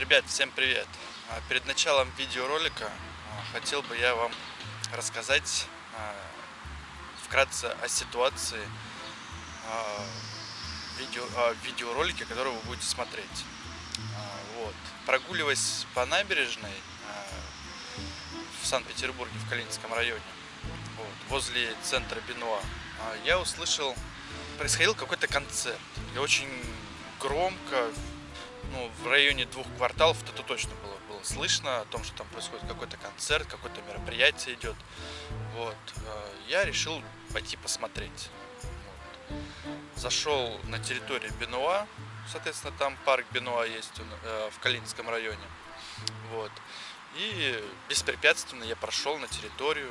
Ребят, всем привет! А, Перед началом видеоролика а, хотел бы я вам рассказать а, вкратце о ситуации видео, видеоролике, который вы будете смотреть. Вот. Прогуливаясь по набережной в Санкт-Петербурге, в Калининском районе, вот, возле центра Бенуа, я услышал, происходил какой-то концерт. И очень громко, ну, в районе двух кварталов это точно было, было слышно о том, что там происходит какой-то концерт, какое-то мероприятие идет. Вот. э, Я решил пойти посмотреть. Вот. Зашел на территорию Бенуа, соответственно, там парк Бенуа есть э, в Калининском районе. Вот. И беспрепятственно я прошел на территорию,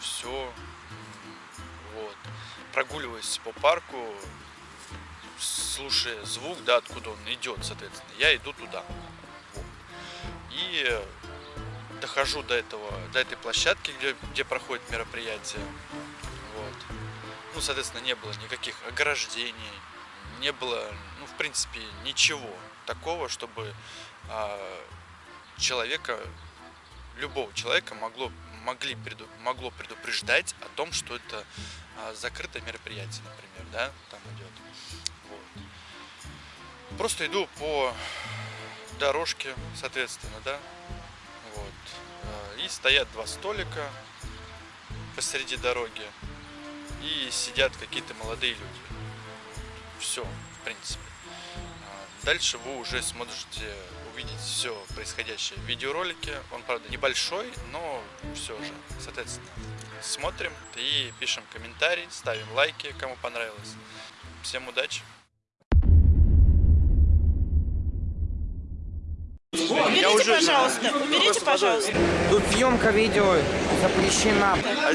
все. Вот. Прогуливаясь по парку, слушая звук, да, откуда он идет, соответственно, я иду туда. И дохожу до этого, до этой площадки, где, где проходит мероприятие. Вот. Ну, соответственно, не было никаких ограждений, не было, ну, в принципе, ничего такого, чтобы а, человека, любого человека могло, могли, преду- могло предупреждать о том, что это а, закрытое мероприятие, например, да, там идет. Просто иду по дорожке, соответственно, да. Вот. Э, И стоят два столика посреди дороги. И сидят какие-то молодые люди. Все, в принципе. А, Дальше вы уже сможете увидеть все происходящее в видеоролике. Он, правда, небольшой, но все же. Соответственно, смотрим и пишем комментарии, ставим лайки, кому понравилось. Всем удачи! Уберите, уже- пожалуйста, уберите, пожалуйста. Тут съемка видео запрещена. А?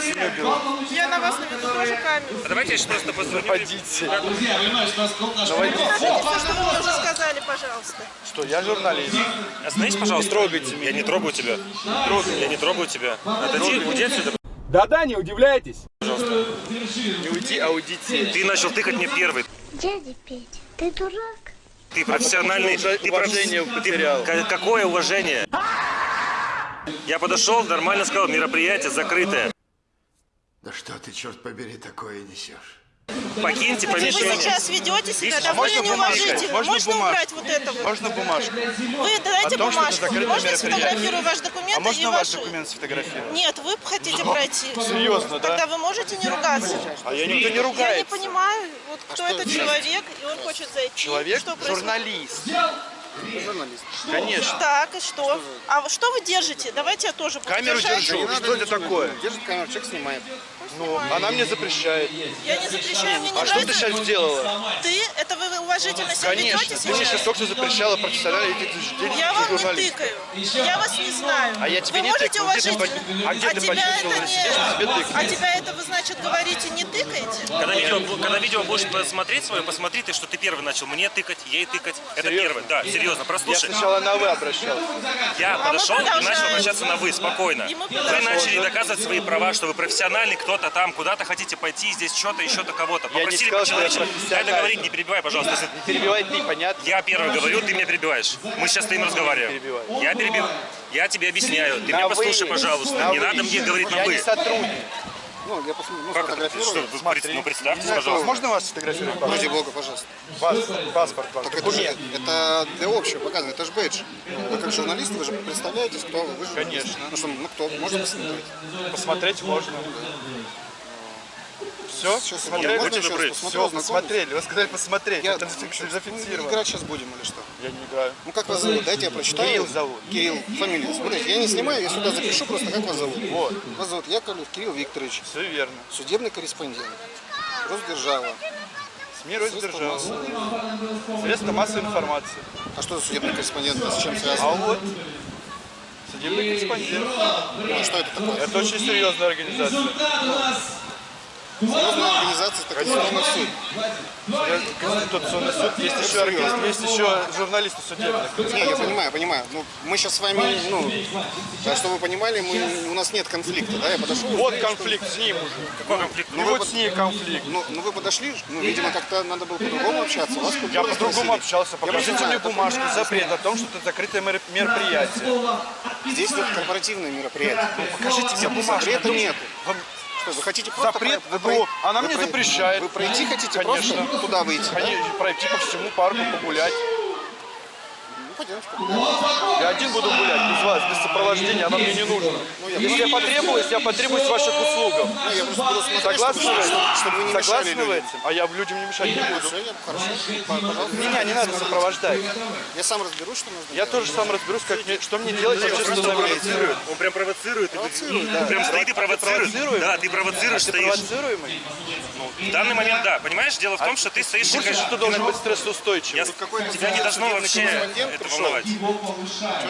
Я на вас наведу тоже камеру. Давайте я сейчас просто позвоню. Пойдите. Скажите все, что вы уже сказали, пожалуйста. Что, я журналист. Остановись, пожалуйста. Не трогайте меня. Я не трогаю тебя. Я не трогаю тебя. Отойди, уйди отсюда. Да-да, не удивляйтесь. Не уйди, а уйдите. Ты начал тыкать мне первый. Дядя Петя, ты дурак? Ты профессиональный. Ты уважение проф- потерял. Ты- Какое уважение? Я подошел, нормально сказал, мероприятие закрытое. Да что ты, черт побери, такое несешь? Покиньте Вы помещение. сейчас ведете себя А довольно можно бумажку? неуважительно. Можно Можно убрать вот это вот. Можно бумажку? Вы дайте О том, бумажку. Можно мероприятие. сфотографирую ваш документ А можно и ваш вашу... документ сфотографировать? Нет, вы хотите пройти. Серьезно, да? Тогда вы можете не ругаться. А я никто не Я ругается. не понимаю, вот кто этот человек, и он хочет зайти. Человек журналист. Конечно. Так, и что? А что вы держите? Давайте я тоже буду Камеру держать. держу. Что это такое? Держит камеру, человек снимает. Ну, она мне запрещает. Я не запрещаю, мне не А что ты сейчас сделала? Ты? Это вы уважительно себя Конечно. ведете Ты мне сейчас сейчас? только что запрещала профессионально идти Я вам не тыкаю. Я вас не знаю. А я тебе вы не можете тыкаю. Уважительно? а где ты тебя это не... А тебя это вы, значит, говорите, не? Когда видео, когда видео будешь посмотреть свое, посмотри ты, что ты первый начал мне тыкать, ей тыкать. Это Серьезно? первое. Да, серьезно, Я прослушай. сначала на «вы» обращался. Я А подошел и начал обращаться на вы, спокойно. Вы начали доказывать свои права, что вы профессиональный, кто-то там, куда-то хотите пойти, здесь что-то, еще-то кого-то. Я не Попросили я по-человечески. Дай профессиональный. договорить, не перебивай, пожалуйста. Если Перебивай ты, понятно? Я первый говорю, ты меня перебиваешь. Мы сейчас стоим разговариваем. перебиваю. Я перебил. Я тебе объясняю. Ты На меня послушай, пожалуйста. Не надо мне говорить на Я вы. не сотрудник. Ну, я посмотрю, ну, Как сфотографирую. Что, вы пред- ну представьтесь, пожалуйста. Можно вас сфотографировать? Ради бога, пожалуйста. Вас, паспорт ваш, Так это, же, документ. это для общего показано, это же бейдж. Вы как журналист, вы же представляетесь, кто вы. вы же журналист. Конечно. Ну что, ну кто, можно посмотреть. Посмотреть можно. Все? Сейчас Посмотрели? можно еще раз посмотрю, Все, посмотрели. Вы сказали посмотреть. Я, Это зафикс- зафиксировано. играть сейчас будем или что? Я не играю. Ну как вас зовут? Дайте я прочитаю. Кирилл зовут. Кирилл, фамилия. Смотрите, я не снимаю, я сюда запишу просто, как вас зовут. Вот. Вас зовут Яковлев Кирилл Викторович, Все верно. судебный корреспондент. Росдержава. СМИ раздержал. Средства массовой информации. А что за судебный корреспондент? С чем А связано? вот судебный корреспондент. Ну, что это такое? Это очень серьезная организация. Серьезная организация, это Конституционный суд. Конституционный суд, есть еще, органи- есть еще журналисты судебные. Не, я понимаю, понимаю. Ну, мы сейчас с вами, ну, да, чтобы вы понимали, мы, у нас нет конфликта, да? Я подошел. Вот конфликт с ним уже. Какой конфликт? Ну вот с ней конфликт. Ну, ну вы подошли, ну, видимо, как-то надо было по-другому общаться. Вас Я по-другому общался. Покажите мне бумажку, запрет о том, что это закрытое мер- мероприятие. Здесь вот корпоративное мероприятие. Покажите мне бумажку. Запрета нет. Что, вы хотите просто... Запрет? про- вы про- она вы мне про- запрещает. Вы пройти хотите Конечно. просто туда выйти? да? Они пройти по всему парку погулять. Ну, пойдемте погуляем. Я один буду гулять без вас, без сопровождения, оно мне не нужно. Если я потребуюсь, я потребуюсь ваших услугам. Ну, Согласны чтобы, вы? Согласны вы этим? А я людям не мешать не буду. Меня не надо сопровождать. Я сам разберусь, что нужно Я тоже сам разберусь, как мне, что мне делать в общественном месте. Он прям провоцирует. Провоцирует, да. Прям стоит и провоцирует. Да, ты провоцируешь, Ты стоишь. провоцируемый? В данный момент, да. Понимаешь, дело в том, что ты стоишь... Что ты должен быть стрессоустойчивым. Я- какой-то Тебя не должно вообще это волновать.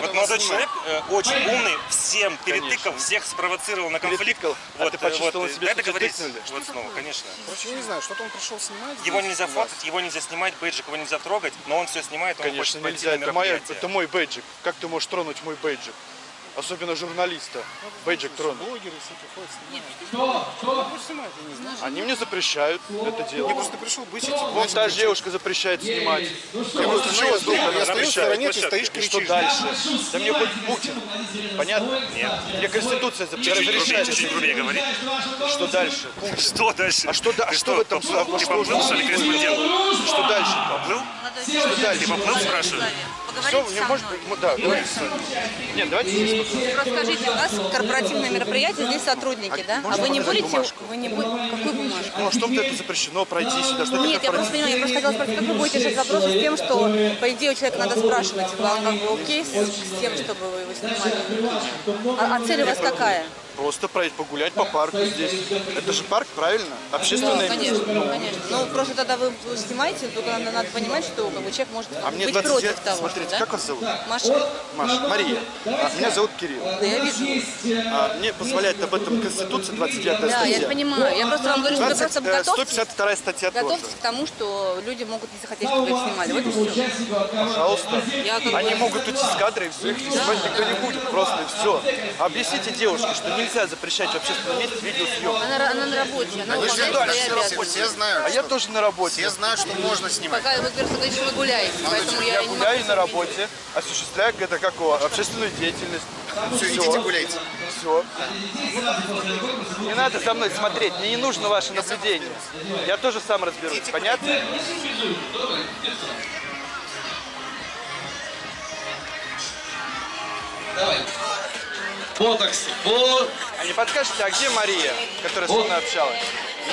Вот молодой человек э, очень умный, всем перетыкал, всех спровоцировал на конфликт. Перетыкал? А Вот, ты э, почувствовал вот, дай что тебя договорить. тыкнули? Вот снова, конечно. Короче, я не знаю, что-то он пришел снимать. Его нельзя фоткать, его нельзя снимать, бейджик его нельзя трогать, но он все снимает, он Конечно, хочет нельзя. Это, моя, это мой бейджик. Как ты можешь тронуть мой бейджик? Особенно журналиста. Бейджик тронуть. Блогеры всякие ходят, снимают. Ну, пусть снимают, я не знаю. Они мне запрещают это Я делать. просто пришел бычить. Вот та же девушка запрещает снимать. Я просто Чего знаю, вдруг она я стою в запрещает? стороне, ты стоишь, что дальше? Да мне хоть Путин. Понятно? Нет. Мне Конституция зап- Чуть-чуть грубее, разрешает. чуть-чуть грубее говори. Что дальше? Что дальше? А что, а что в этом? Ты что поплыл, уже- что ли, корреспондент? Что дальше? Поплыл? Что дальше? Ты поплыл, спрашиваю? Все, не может быть. ну, Да, давайте. Нет, давайте здесь Просто скажите, у нас корпоративное мероприятие, здесь сотрудники, да? А вы не будете, бумажку? вы не будете, какую бумажку? Ну, а что это запрещено пройти сюда? Что Нет, я просто понимаю, я просто хотела спросить, как вы будете решать вопрос с тем, что, по идее, у человека надо спрашивать, вам как бы окей с тем, чтобы вы его снимали? А, а цель у вас какая? Просто пройти, погулять по парку здесь. Это же парк, правильно? Ну, Общественное конечно, место. конечно. Ну, просто тогда вы снимаете, только надо, надо понимать, что как бы, человек может А мне быть 20 против лет. того, Смотрите, да? как вас зовут? Маша, Маша, Мария. А, меня зовут Кирилл. да я вижу. А, мне позволяет об этом Конституция 29 Да, статья. я понимаю. Я просто вам говорю, что вы 20, просто э, готовьтесь, 152 статья тоже. готовьтесь к тому, что люди могут не захотеть, чтобы их снимали. Вот и все. Пожалуйста. Я как Они могут уйти с кадра и все, их снимать никто не будет. Просто все. Объясните девушке, что нельзя запрещать в общественном месте видеосъемку. Она, она на работе, она Вы же дальше все, обязанности. все знают. А я тоже на работе. Все знают, что можно снимать. Пока вы просто говорите, вы гуляете, поэтому я, Я не могу гуляю на судить. работе, осуществляю это как его, общественную деятельность. Все, идите гуляйте. Все. Не надо за мной смотреть, мне не нужно ваше наблюдение. Я тоже сам разберусь, понятно? Ботокс. Вот. А не подскажете, а где Мария, которая со мной общалась?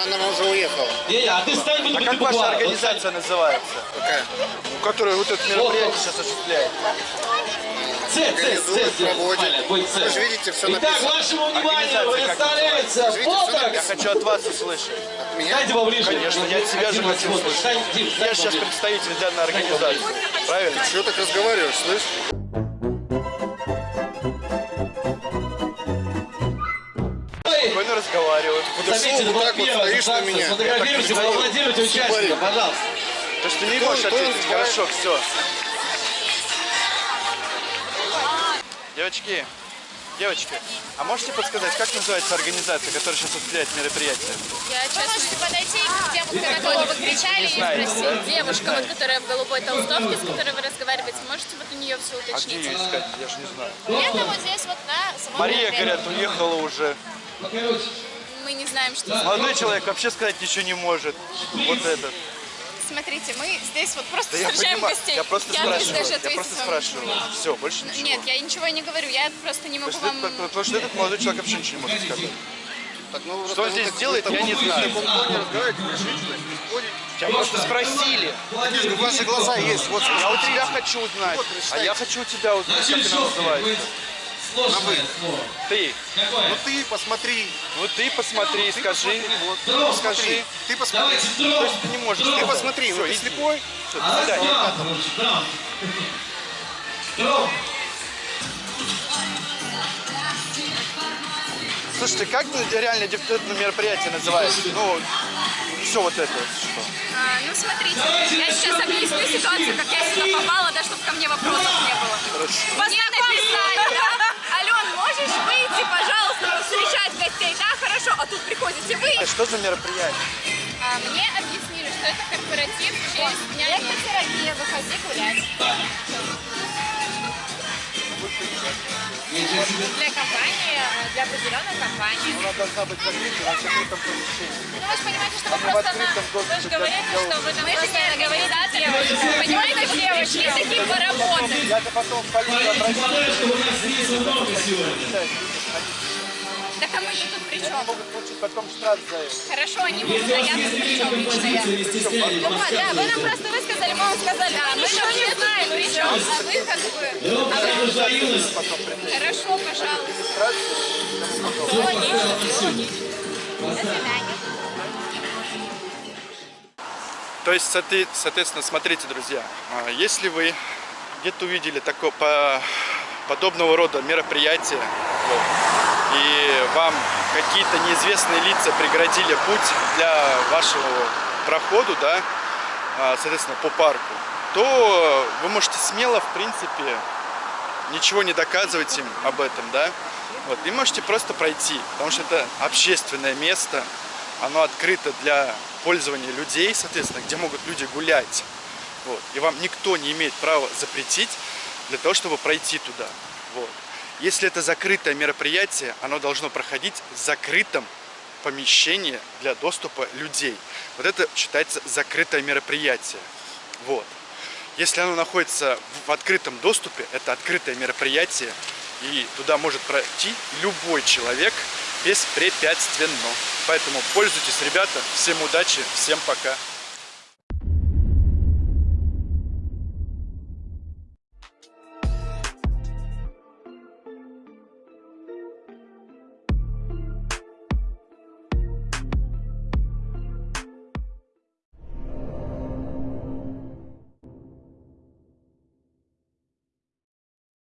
Она, она уже уехала. Не, а ты стань, будем А как ваша организация называется? Какая? Ну, которая вот это мероприятие сейчас осуществляет. Ц, Ц, Ц, Организует, сделай, проводит. Вы же видите, все Итак, написано. вашему вниманию представляется всё Я Ботокс. хочу от вас услышать. Меня? Дайте поближе. Конечно, я от себя же хочу вот, услышать. Я сейчас представитель данной организации. Правильно? Чего так разговариваешь, слышь? Спокойно разговариваю. Заметьте, это вот так вот стоишь на меня. Сфотографируйте, Я поаплодируйте участника, пожалуйста. То есть ты не можешь ответить? Хорошо, все. Девочки, девочки, а можете подсказать, как называется организация, которая сейчас осуществляет мероприятие? Вы можете подойти к тем, кто на кого вы кричали, и знаете, спросить. Девушка, вот, которая в голубой толстовке, с которой вы разговариваете, можете вот у нее все А где уточнить? ее искать? Я же не знаю. Это вот здесь вот на самом Мария, говорят, уехала уже. Мы не знаем, что... Молодой человек вообще сказать ничего не может. Вот этот. Смотрите, мы здесь вот просто Да я встречаем понимаю, гостей. я просто здесь спрашиваю. даже Я просто спрашиваю. Все, больше ничего. Нет, я ничего не говорю, я просто не могу что, вам... потому что этот молодой человек вообще ничего не может сказать. Так, ну, Что здесь так- делает, я не знаю. В таком тоне разговариваете, решите, ходите. Тебя просто спросили. Ваши глаза есть, вот Я у тебя хочу узнать. Вот, А я хочу у тебя узнать, как она называется. Сложное. Ты. Ну ты посмотри, Ну ты посмотри, скажи. вот, Скажи. скажи. Ты посмотри. То есть ты не можешь. Ты посмотри, ну ты слепой. Все, до свидания. Слушайте, как реально это мероприятие называется? Ну, все вот это вот что? А, ну, смотрите, я сейчас объясню ситуацию, как я сюда попала, да, чтобы ко мне вопросов не было. Мне написали, да? Ален, можешь выйти, пожалуйста, встречать гостей? Да, хорошо. А тут приходите вы. А что за мероприятие? А, мне объяснили, что это корпоратив в честь Дня Терапия, выходи гулять. Для компании, для определенной компании. Она должна быть закрыта на закрытом помещении. Ну, вы же понимаете, что вы в просто на... открытом доступе, Вы же говорите, я что вы там просто организаторы. Понимаете, что пришли такие поработать. Я-то потом в полицию обращусь. Так а мы тут при чем? Могут получить потом штраф за это. Хорошо, они будут, а я тут при чем лично я? Ну вот, да, вы нам просто высказали, мы вам сказали, да, мы ничего не знаем, при чем, а вы как бы... А вы... Хорошо, пожалуйста. Все логично, все логично. До свидания. То есть, соотве- соответственно, смотрите, друзья, а, если вы где-то увидели такое, по, подобного рода мероприятие, вот, и вам какие-то неизвестные лица преградили путь для вашего проходу, да, а, соответственно, по парку, то вы можете смело, в принципе, ничего не доказывать им об этом, да, вот, и можете просто пройти, потому что это общественное место, оно открыто для пользования людей, соответственно, где могут люди гулять, вот, и вам никто не имеет права запретить для того, чтобы пройти туда, вот. Если это закрытое мероприятие, оно должно проходить в закрытом помещении для доступа людей. Вот это считается закрытое мероприятие. Вот. Если оно находится в открытом доступе, это открытое мероприятие, и туда может пройти любой человек беспрепятственно. Поэтому пользуйтесь, ребята. Всем удачи, всем пока.